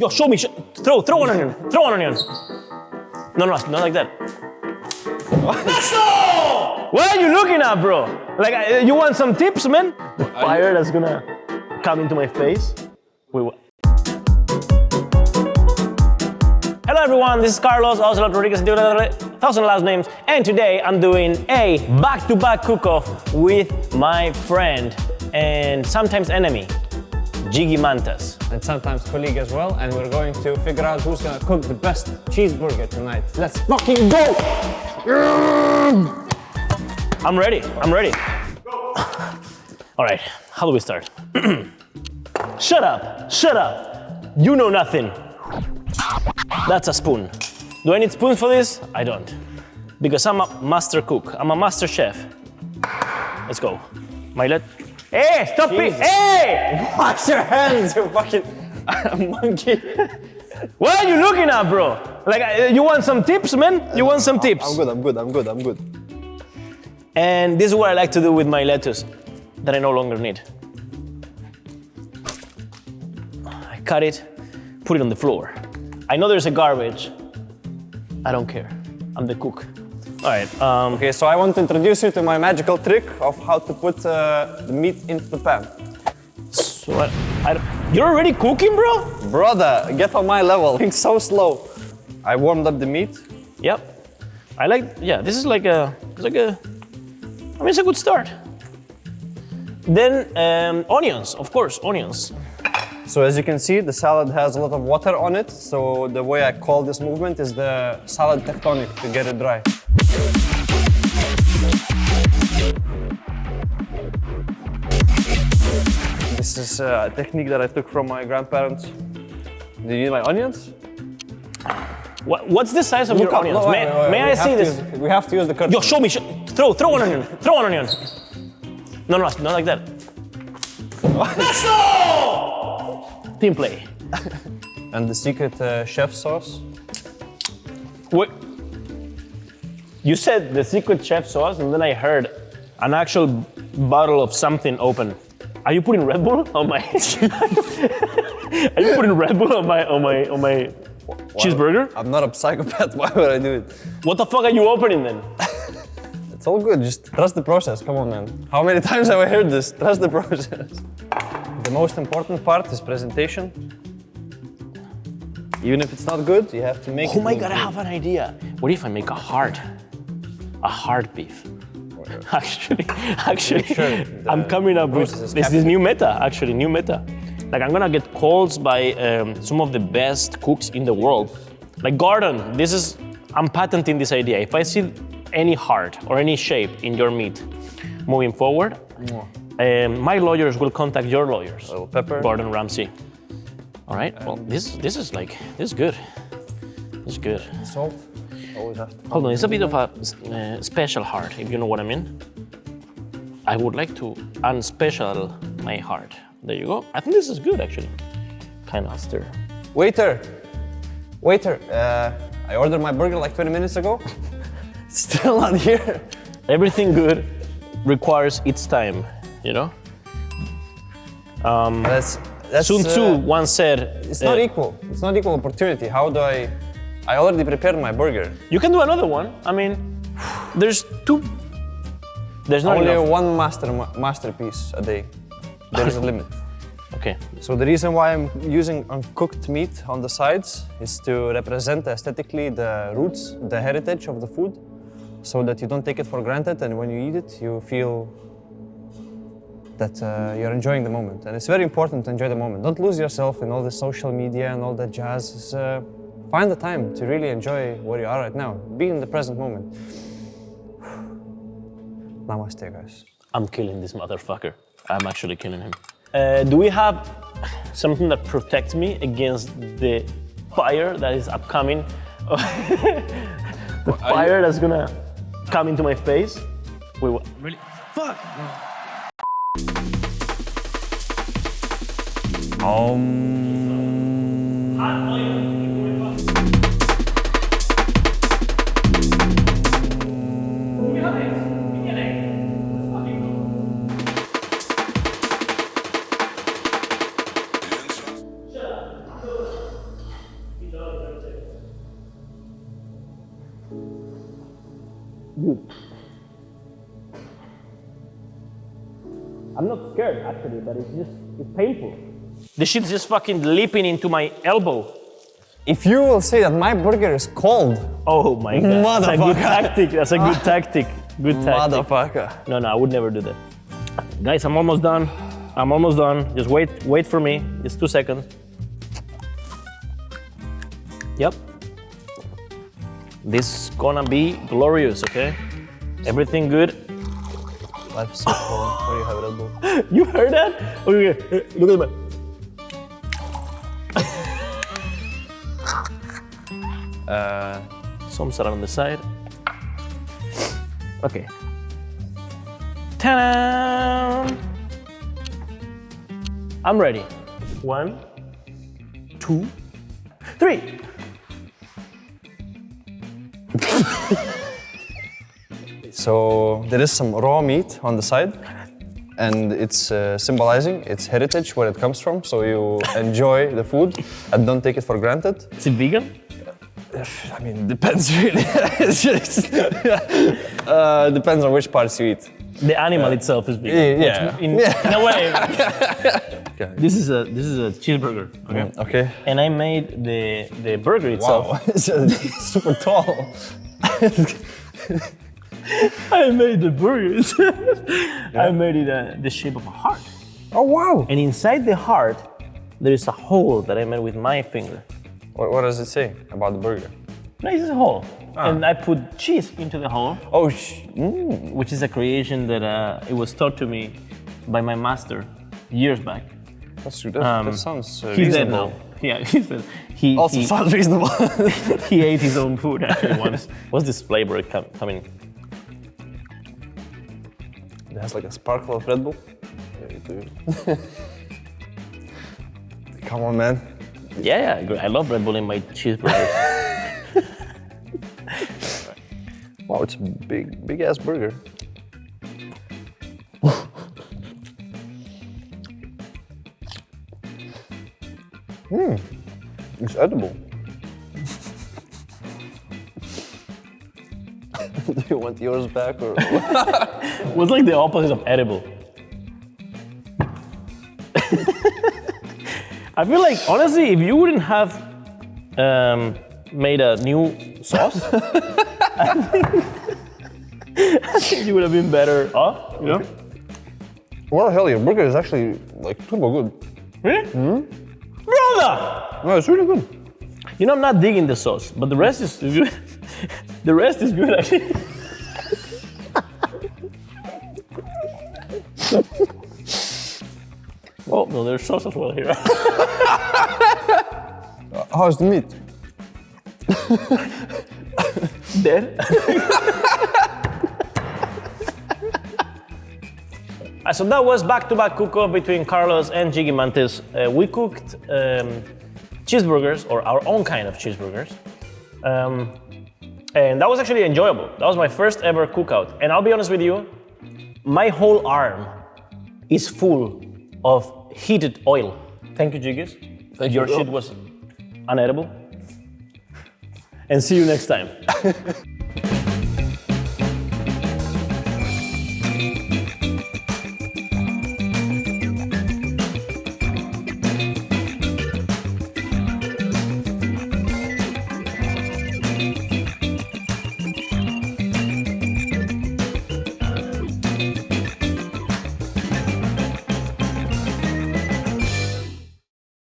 Yo, show me. Sh throw, throw one onion. Throw one onion. No, no, not like that. Let's go! What are you looking at, bro? Like, uh, you want some tips, man? The fire that's gonna come into my face. Wait, what? Hello everyone, this is Carlos Ocelote Rodriguez, thousand last names, and today I'm doing a back-to-back cook-off with my friend and sometimes enemy, Jiggy Mantas. And sometimes colleague as well, and we're going to figure out who's gonna cook the best cheeseburger tonight. Let's fucking go! I'm ready, I'm ready. All right, how do we start? shut up, shut up. You know nothing. That's a spoon. Do I need spoons for this? I don't. Because I'm a master cook. I'm a master chef. Let's go. Milet. Hey, stop it! Hey! Wash your hands, you fucking monkey. What are you looking at, bro? Like, uh, you want some tips, man? You want some tips? I'm good, I'm good, I'm good, I'm good. And this is what I like to do with my lettuce that I no longer need. I cut it, put it on the floor. I know there's a garbage. I don't care. I'm the cook. All right. Um, Okay, so I want to introduce you to my magical trick of how to put uh, the meat into the pan. so I, I you're already cooking, bro? Brother, get on my level. Think so slow. I warmed up the meat. Yep. I like. Yeah. This is like a. It's like a. I mean, it's a good start. Then um, onions, of course, onions. So as you can see, the salad has a lot of water on it. So the way I call this movement is the salad tectonic to get it dry. Is uh, a technique that I took from my grandparents. Do you need my onions? What, what's the size of your up. onions? No, may may I see this? use- we have to use the curtain. Yo, show me. Throw, throw one onion. Throw one onion. No, no, not like that. Let's go! Team play. And the secret uh, chef sauce. What? You said the secret chef sauce, and then I heard an actual bottle of something open. Are you putting Red Bull on my? Are you putting Red Bull on my on my on my cheeseburger? I'm not a psychopath. Why would I do it? What the fuck are you opening then? It's all good. Just trust the process. Come on, man. How many times have I heard this? Trust the process. The most important part is presentation. Even if it's not good, you have to make oh it. Oh my god, I have an idea. What if I make a heart, a heart beef? Actually, actually, sure I'm coming up with this, this new meta. Actually, new meta. Like I'm gonna get calls by um, some of the best cooks in the world. Like Gordon, this is I'm patenting this idea. If I see any heart or any shape in your meat moving forward, um, my lawyers will contact your lawyers. pepper. Gordon Ramsay. All right. Well, this this is like this is good. This is good. Salt. Always have to. Hold on, it's a bit of a uh, special heart, if you know what I mean. I would like to unspecial my heart. There you go. I think this is good, actually. Kind of stir. Waiter! Waiter! Uh, I ordered my burger like 20 minutes ago. Still not here. Everything good requires its time, you know? That's, that's Sun Tzu uh, once said, It's not uh, equal. It's not equal opportunity. How do I? I already prepared my burger. you can do another one. I mean, there's two. There's not Only enough. one master masterpiece a day. There is a limit. Okay. So the reason why I'm using uncooked meat on the sides is to represent aesthetically the roots, the heritage of the food, so that you don't take it for granted and when you eat it, you feel that uh, you're enjoying the moment. And it's very important to enjoy the moment. Don't lose yourself in all the social media and all that jazz. Find the time to really enjoy where you are right now. Be in the present moment. Namaste, guys. I'm killing this motherfucker. I'm actually killing him. Uh, do we have something that protects me against the fire that is upcoming? the fire that's gonna come into my face? Wait, what? Really? Fuck! Um... not scared actually, but it's just it's painful. The shit's just fucking leaping into my elbow. If you will say that my burger is cold, Oh my god. That's a good tactic. That's a good tactic. Good tactic. motherfucker. No, no, I would never do that. Guys, I'm almost done. I'm almost done. Just wait, wait for me. Just two seconds. Yep. This is gonna be glorious, okay? Everything good. So cold. What do you have? You heard that? Okay, okay. look at my. Uh, Some salad on the side. Okay. Ta-da! I'm ready. One, two, three. so there is some raw meat on the side, and it's uh, symbolizing its heritage, where it comes from. So you enjoy the food and don't take it for granted. Is it vegan? I mean, depends really. It's just- uh, depends on which parts you eat. The animal itself is vegan. Yeah. Which In, in a way. This is a this is a cheeseburger. Okay. Okay. And I made the the burger itself. Wow, it's, uh, it's super tall. I made the burger. itself. I made it uh, the shape of a heart. Oh wow! And inside the heart, there is a hole that I made with my finger. What, what does it say about the burger? No, it's a hole. And I put cheese into the hole, Oh, mm. which is a creation that uh, it was taught to me by my master years back. that's, that, Um, that sounds uh, He's dead now. Yeah, he's dead. He, Also he, sounds reasonable. he ate his own food actually once. What's this flavor com- coming? It has like a sparkle of Red Bull. Yeah, dude. Come on, man. Yeah, yeah, I. I love Red Bull in my cheeseburgers. Wow, it's a big, big ass burger. Hmm, it's edible. Do you want yours back or? it was like the opposite of edible. I feel like honestly, if you wouldn't have um, made a new sauce, I think, I think you would have been better off. You know? what the hell? Your burger is actually like turbo good. Really? Mm hmm Brother! No, it's really good. You know, I'm not digging the sauce, but the rest is good. The rest is good actually. oh no, there's sauce as well here. How's the meat? Dead. Uh, so that was back-to-back cook-off between Carlos and Jiggy Mantas. Uh, we cooked um, cheeseburgers, or our own kind of cheeseburgers. Um, and that was actually enjoyable. That was my first ever cookout. And I'll be honest with you, my whole arm is full of heated oil. Thank you, Jiggies. Thank Your you. shit was unedible. And see you next time.